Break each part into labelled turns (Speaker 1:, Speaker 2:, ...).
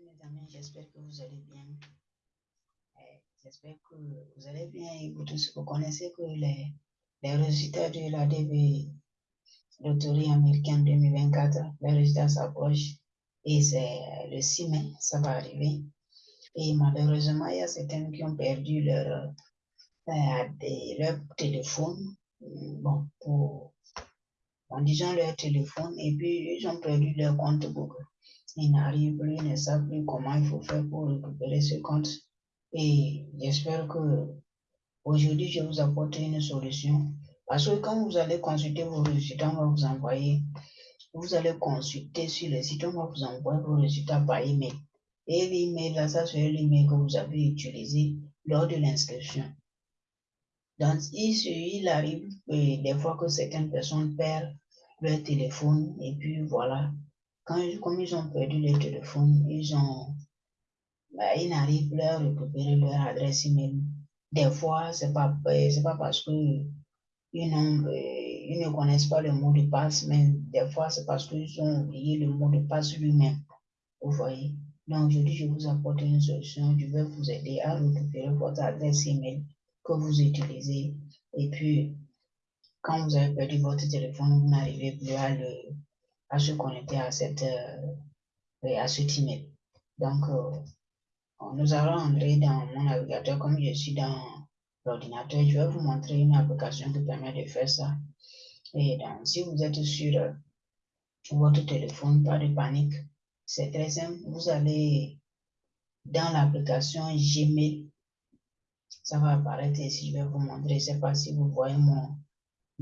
Speaker 1: mes amis, j'espère que vous allez bien. Euh, j'espère que vous allez bien et vous vous connaissez que les, les résultats de la DV loterie américaine 2024, les résultats s'approchent et c'est le 6 mai, ça va arriver. Et malheureusement, il y a certains qui ont perdu leur, euh, leur téléphone, bon, pour, en disant leur téléphone, et puis ils ont perdu leur compte Google ils n'arrivent plus, ils ne savent plus comment il faut faire pour récupérer ce compte. Et j'espère que aujourd'hui, je vous apporte une solution. Parce que quand vous allez consulter vos résultats, on va vous envoyer, vous allez consulter sur le site, on va vous envoyer vos résultats par email. Et l'email, là, ça c'est l'email que vous avez utilisé lors de l'inscription. Donc, il, il arrive euh, des fois que certaines personnes perdent leur téléphone et puis voilà, quand, comme ils ont perdu le téléphone, ils ont, bah, ils n'arrivent plus à récupérer leur adresse email. Des fois, c'est pas, euh, pas parce que euh, ils ne connaissent pas le mot de passe, mais des fois, c'est parce qu'ils ont oublié le mot de passe lui-même. Vous voyez? Donc, aujourd'hui, je vous apporte une solution. Je vais vous aider à récupérer votre adresse email que vous utilisez. Et puis, quand vous avez perdu votre téléphone, vous n'arrivez plus à le, à se connecter à, cette, euh, à ce email. Donc, euh, nous allons entrer dans mon navigateur comme je suis dans l'ordinateur. Je vais vous montrer une application qui permet de faire ça. Et donc, si vous êtes sur euh, votre téléphone, pas de panique. C'est très simple. Vous allez dans l'application Gmail. Ça va apparaître ici. Je vais vous montrer. Je ne sais pas si vous voyez mon,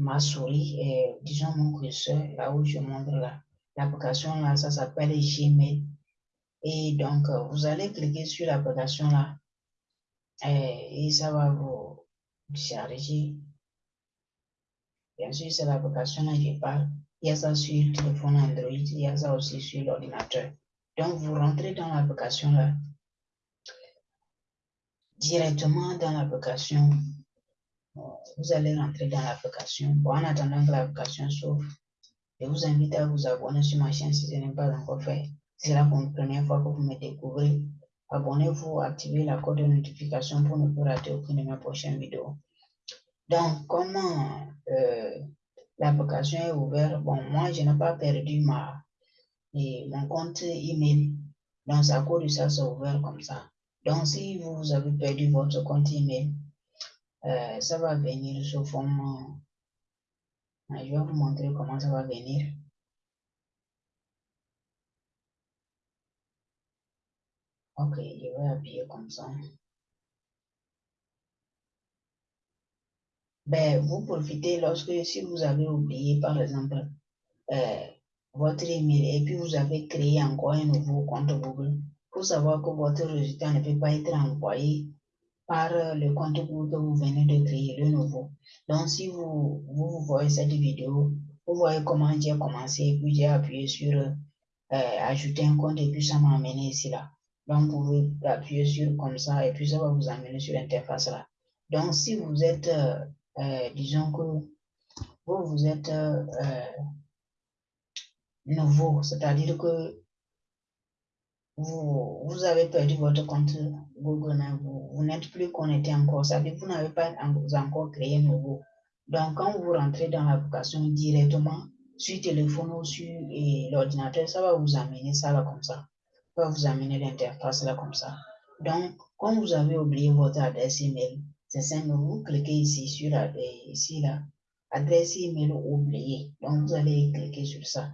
Speaker 1: ma souris et disons mon curseur là où je montre là. L'application là, ça s'appelle Gmail. Et donc, euh, vous allez cliquer sur l'application là et, ça va vous charger. Bien sûr, c'est l'application là je parle. Il y a ça sur le téléphone Android, il y a ça aussi sur l'ordinateur. Donc, vous rentrez dans l'application là. Directement dans l'application, vous allez rentrer dans l'application. Bon, en attendant que l'application s'ouvre, je vous invite à vous abonner sur ma chaîne si ce n'est pas encore fait. C'est la première fois que vous me découvrez, abonnez-vous, activez la code de notification pour ne pas rater aucune de mes prochaines vidéos. Donc, comment euh, l'application est ouverte? Bon, moi, je n'ai pas perdu ma, mon compte email. Donc, à cause de ça, c'est ouvert comme ça. Donc, si vous avez perdu votre compte email, ça va venir sous forme. Je vais vous montrer comment ça va venir? Ok, je vais appuyer comme ça. Ben, vous profitez lorsque, si vous avez oublié, par exemple, euh, votre email et puis vous avez créé encore un nouveau compte Google, pour savoir que votre résultat ne peut pas être envoyé par le compte que vous venez de créer, le nouveau. Donc, si vous, vous, voyez cette vidéo, vous voyez comment j'ai commencé, puis j'ai appuyé sur euh, ajouter un compte et puis ça m'a amené ici là. Donc, vous pouvez appuyer sur comme ça et puis ça va vous amener sur l'interface là. Donc, si vous êtes, euh, euh, disons que vous, vous êtes nouveau, c'est-à-dire que vous, vous avez perdu votre compte Google, vous, vous n'êtes plus connecté encore, ça vous n'avez pas encore créé nouveau. Donc, quand vous rentrez dans l'application directement sur téléphone ou sur l'ordinateur, ça va vous amener ça là comme ça. Ça va vous amener l'interface là comme ça. Donc, quand vous avez oublié votre adresse email, c'est simple, vous cliquez ici sur la, ici là, adresse email oubliée. Donc, vous allez cliquer sur ça.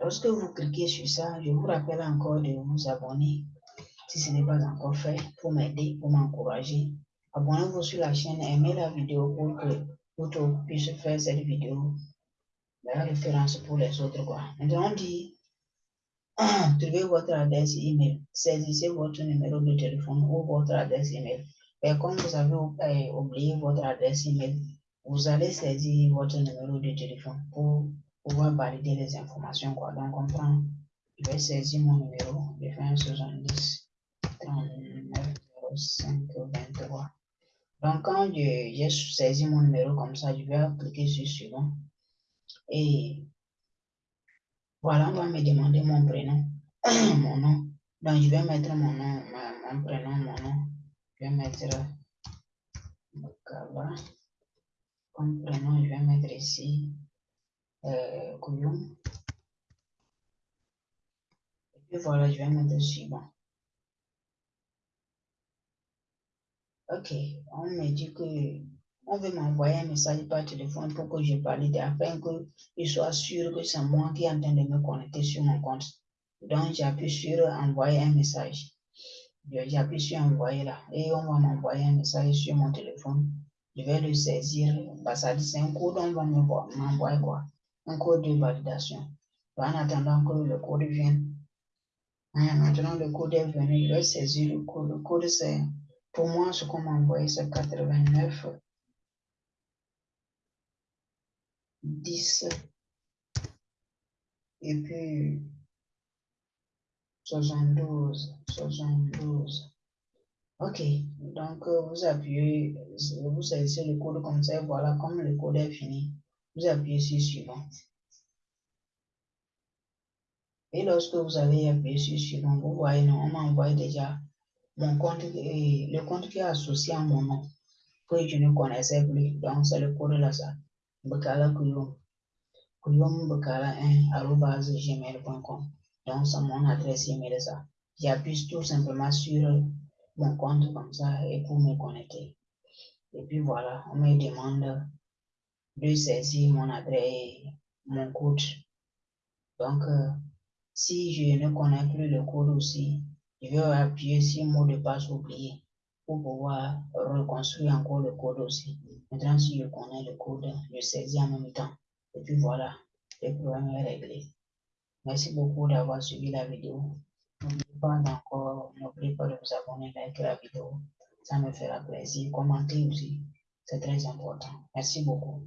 Speaker 1: Lorsque vous cliquez sur ça, je vous rappelle encore de vous abonner si ce n'est pas encore fait pour m'aider, pour m'encourager. Abonnez-vous sur la chaîne, aimez la vidéo pour que vous puissiez faire cette vidéo. La référence pour les autres. Quoi. Maintenant, on dit trouvez votre adresse email, saisissez votre numéro de téléphone ou votre adresse email. Et comme vous avez euh, oublié votre adresse email, vous allez saisir votre numéro de téléphone pour pouvoir valider les informations. Quoi. Donc, on prend, je vais saisir mon numéro, je fais un 70 39 05 23. Donc, quand j'ai saisi mon numéro comme ça, je vais cliquer sur suivant. Et Voilà, on va me demander mon prénom, mon nom. Donc, je vais mettre mon nom, mon prénom, mon nom. Je vais mettre. Comme prénom, je vais mettre ici euh, Et puis voilà, je vais mettre suivant. Ok, on me dit que on veut m'envoyer un message par téléphone pour que je parle afin qu'il soit sûr que c'est moi qui est en train de me connecter sur mon compte. Donc, j'appuie sur envoyer un message. J'appuie sur envoyer là et on va m'envoyer un message sur mon téléphone. Je vais le saisir. Bah, ça dit c'est un code, on va m'envoyer quoi Un code de validation. en attendant que le code vienne. Maintenant, le code est venu, je saisir le code. Le code, c'est pour moi, ce qu'on m'a envoyé, c'est 89 10 et puis 72 72 ok donc euh, vous appuyez vous saisissez le code comme ça voilà comme le code est fini vous appuyez sur suivant et lorsque vous avez appuyé sur suivant vous voyez non on m'a envoyé déjà mon compte, le compte qui est associé à mon nom, que je ne connaissais plus. Donc, c'est le code là, ça. Bekala Kuyum. Kuyum Bekala 1 gmail.com. Donc, c'est mon adresse email ça. J'appuie tout simplement sur mon compte comme ça et pour me connecter. Et puis voilà, on me demande de saisir mon adresse, mon code. Donc, euh, si je ne connais plus le code aussi, je vais appuyer sur mot de passe oublié pour pouvoir reconstruire encore le code aussi. Maintenant, si je connais le code, je saisis en même temps. Et puis voilà, le problème est réglé. Merci beaucoup d'avoir suivi la vidéo. N'oubliez pas encore, n'oubliez pas de vous abonner, liker la vidéo. Ça me fera plaisir. Commentez aussi. C'est très important. Merci beaucoup.